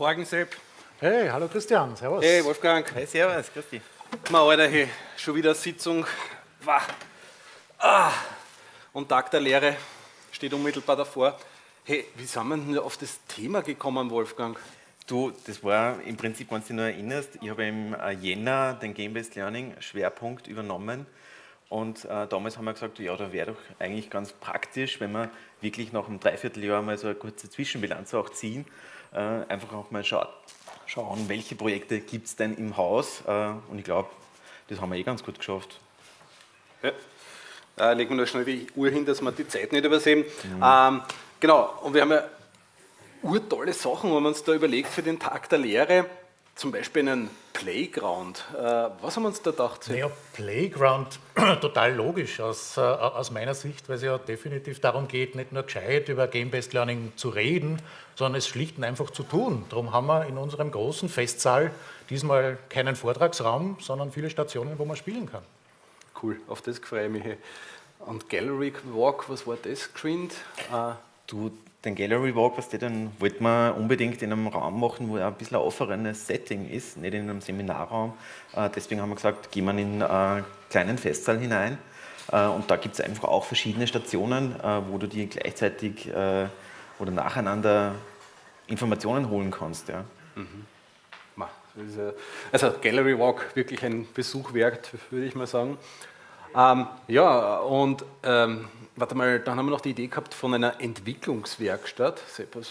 Morgen, Sepp. Hey, hallo Christian, servus. Hey, Wolfgang. Hey, servus, grüß dich. Ma, Alter, hey, schon wieder Sitzung. Wah. Ah. Und Tag der Lehre steht unmittelbar davor. Hey, wie sind wir denn auf das Thema gekommen, Wolfgang? Du, das war im Prinzip, wenn du dich noch erinnerst, ich habe im äh, Jänner den Game-Based Learning Schwerpunkt übernommen und äh, damals haben wir gesagt, ja, da wäre doch eigentlich ganz praktisch, wenn wir wirklich nach einem Dreivierteljahr mal so eine kurze Zwischenbilanz auch ziehen, äh, einfach auch mal schaut, schauen, welche Projekte gibt es denn im Haus äh, und ich glaube, das haben wir eh ganz gut geschafft. Ja. Da legen wir noch schnell die Uhr hin, dass wir die Zeit nicht übersehen. Mhm. Ähm, genau, und wir haben ja urtolle Sachen, wenn man uns da überlegt für den Tag der Lehre, zum Beispiel einen Playground. Äh, was haben wir uns da gedacht? Naja, Playground, total logisch aus, äh, aus meiner Sicht, weil es ja definitiv darum geht, nicht nur gescheit über Game-Based Learning zu reden, sondern es schlicht und einfach zu tun. Darum haben wir in unserem großen Festsaal diesmal keinen Vortragsraum, sondern viele Stationen, wo man spielen kann. Cool, auf das freue ich mich. Und Gallery Walk, was war das geschwind? Äh, du, den Gallery Walk, was dann wollten wir unbedingt in einem Raum machen, wo ein bisschen ein offenes Setting ist, nicht in einem Seminarraum. Äh, deswegen haben wir gesagt, gehen wir in einen kleinen Festsaal hinein. Äh, und da gibt es einfach auch verschiedene Stationen, äh, wo du dir gleichzeitig oder nacheinander Informationen holen kannst. Ja. Mhm. Also Gallery Walk wirklich ein Besuch wert, würde ich mal sagen. Ähm, ja, und ähm, warte mal, dann haben wir noch die Idee gehabt von einer Entwicklungswerkstatt. Sepp, was,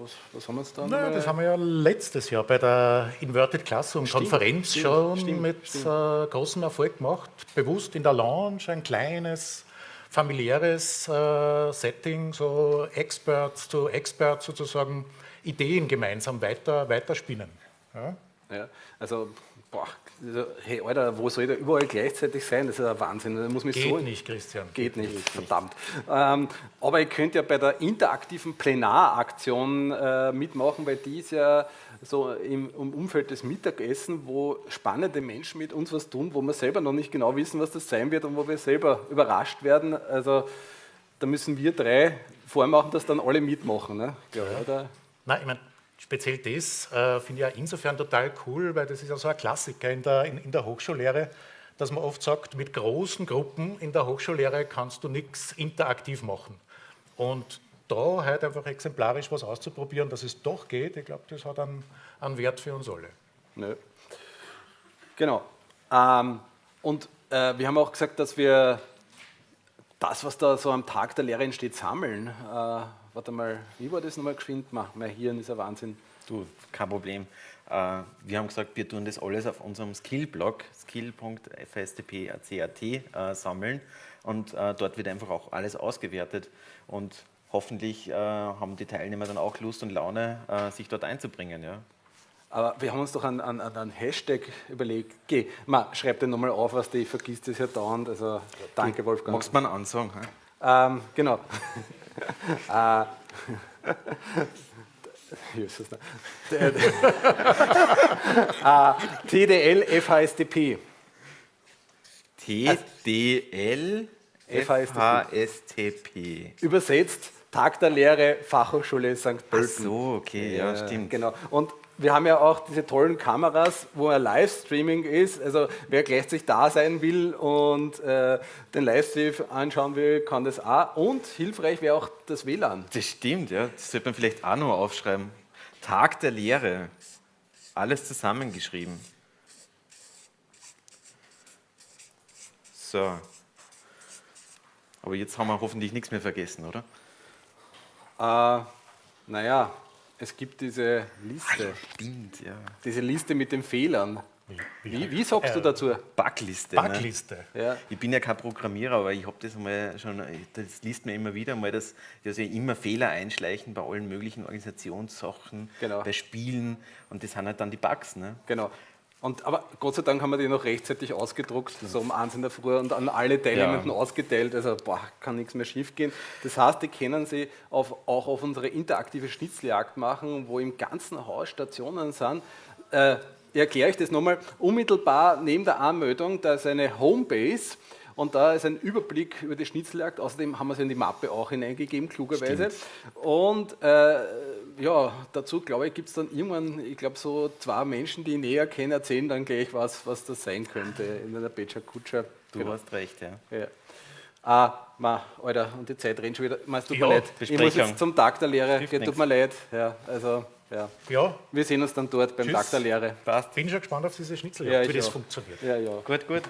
was, was haben wir jetzt da? Naja, das haben wir ja letztes Jahr bei der Inverted Classroom stimmt, Konferenz stimmt, schon stimmt, mit. Äh, großem Erfolg gemacht. Bewusst in der Lounge ein kleines, familiäres äh, Setting, so Experts zu Experts sozusagen Ideen gemeinsam weiter, weiterspinnen. Ja? ja also, boah, hey Alter, wo soll der überall gleichzeitig sein? Das ist ein Wahnsinn. Das muss mich geht so nicht, Christian. Geht nicht, geht verdammt. Nicht. Ähm, aber ihr könnt ja bei der interaktiven Plenaraktion äh, mitmachen, weil die ist ja so im, im, Umfeld des Mittagessen, wo spannende Menschen mit uns was tun, wo wir selber noch nicht genau wissen, was das sein wird und wo wir selber überrascht werden. Also da müssen wir drei vormachen, dass dann alle mitmachen. Ne? Ja, ja. Nein, ich meine, Speziell das äh, finde ich auch insofern total cool, weil das ist ja so ein Klassiker in der, in, in der Hochschullehre, dass man oft sagt, mit großen Gruppen in der Hochschullehre kannst du nichts interaktiv machen. Und da halt einfach exemplarisch was auszuprobieren, dass es doch geht, ich glaube, das hat einen, einen, Wert für uns alle. Nö. Genau. Ähm, und äh, wir haben auch gesagt, dass wir das, was da so am Tag der Lehre entsteht, sammeln. Äh, warte mal, wie war das nochmal geschwind? mein Hirn ist ein Wahnsinn. Du, kein Problem. Äh, wir haben gesagt, wir tun das alles auf unserem Skill-Blog, skill.fstp.cat äh, sammeln und äh, dort wird einfach auch alles ausgewertet und hoffentlich haben die Teilnehmer dann auch Lust und Laune, sich dort einzubringen. Ja. Aber wir haben uns doch einen, einen, einen Hashtag überlegt. Geh, ma, schreib den nochmal auf, was ich vergisst das ja dauernd. Also danke, Wolfgang. Magst du mal einen Ansong? Ähm, genau. äh, TDL FHSTP. TDL FHSTP. Übersetzt Tag der Lehre Fachhochschule St. Pölten. Ach so, okay, ja, ja, stimmt. Genau. Und wir haben ja auch diese tollen Kameras, wo ein Livestreaming ist. Also wer gleichzeitig da sein will und äh, den Livestream anschauen will, kann das auch. Und hilfreich wäre auch das WLAN. Das stimmt, ja. Das sollte man vielleicht auch noch aufschreiben. Tag der Lehre. Alles zusammengeschrieben. So. Aber jetzt haben wir hoffentlich nichts mehr vergessen, oder? Äh, naja, es gibt diese Liste. Ah, stimmt, ja. Diese Liste mit den Fehlern. Wie, wie sagst äh, du dazu? Backliste. Backliste. Ne? Ja. Ich bin ja kein Programmierer, aber ich habe das mal schon, das liest mir immer wieder mal, dass, dass ja immer Fehler einschleichen bei allen möglichen Organisationssachen, genau. bei Spielen und das sind halt dann die Bugs. Ne? Genau. Und, aber Gott sei Dank haben wir die noch rechtzeitig ausgedruckt, so um eins in der Früh und an alle Teilnehmenden ja. ausgeteilt. Also boah, kann nichts mehr schief gehen. Das heißt, die können Sie auf, auch auf unsere interaktive Schnitzeljagd machen, wo im ganzen Haus Stationen sind. Äh, erkläre ich das nochmal. Unmittelbar neben der Anmeldung, da ist eine Homebase und da ist ein Überblick über die Schnitzeljagd. Außerdem haben wir es in die Mappe auch hineingegeben, klugerweise. Stimmt. Und äh, ja, dazu glaube ich, gibt es dann irgendwann, ich glaube, so zwei Menschen, die ich näher kenne, erzählen dann gleich was, was das sein könnte in einer Becher Kutscher. Du genau. hast recht, ja. ja. Ah, ma, Alter, und die Zeit rennt schon wieder. es tut Ja, mir leid. Ich muss jetzt zum Tag der Lehre. Geht, tut nichts. mir leid. Ja, also, ja. Ja, Wir sehen uns dann dort beim Tschüss. Tag der Lehre. Passt. bin schon gespannt auf diese Schnitzeljagd, Ja, wie das auch. funktioniert. Ja, ja. Gut, gut.